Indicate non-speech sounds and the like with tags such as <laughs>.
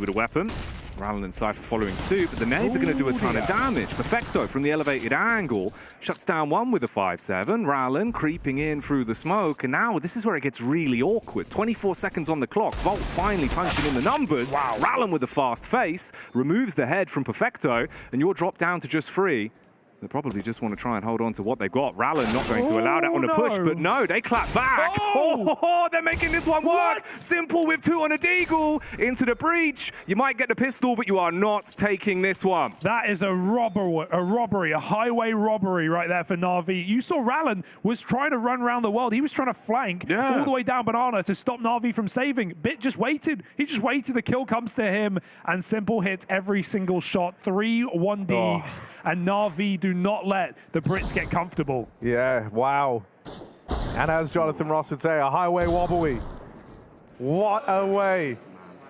With a weapon. Rallen and Cypher following suit, but the nades are going to do a ton of damage. Perfecto from the elevated angle shuts down one with a 5-7. Rallen creeping in through the smoke, and now this is where it gets really awkward. 24 seconds on the clock. Vault finally punching in the numbers. Wow. Rallen with a fast face removes the head from Perfecto, and you're dropped down to just three. They probably just want to try and hold on to what they've got. Rallen not going to allow that on the Oh, push, but no, they clap back. Oh! <laughs> Oh, they're making this one work. What? Simple with two on a deagle into the breach. You might get the pistol, but you are not taking this one. That is a robber, a robbery, a highway robbery right there for Navi. You saw Rallen was trying to run around the world. He was trying to flank Yeah. all the way down Banana to stop Navi from saving. Bit just waited. He just waited. The kill comes to him, and Simple hits every single shot. Three one oh. Ds, and Navi not let the Brits get comfortable. Yeah, wow. And as Jonathan Ross would say, a highway wobbly. What a way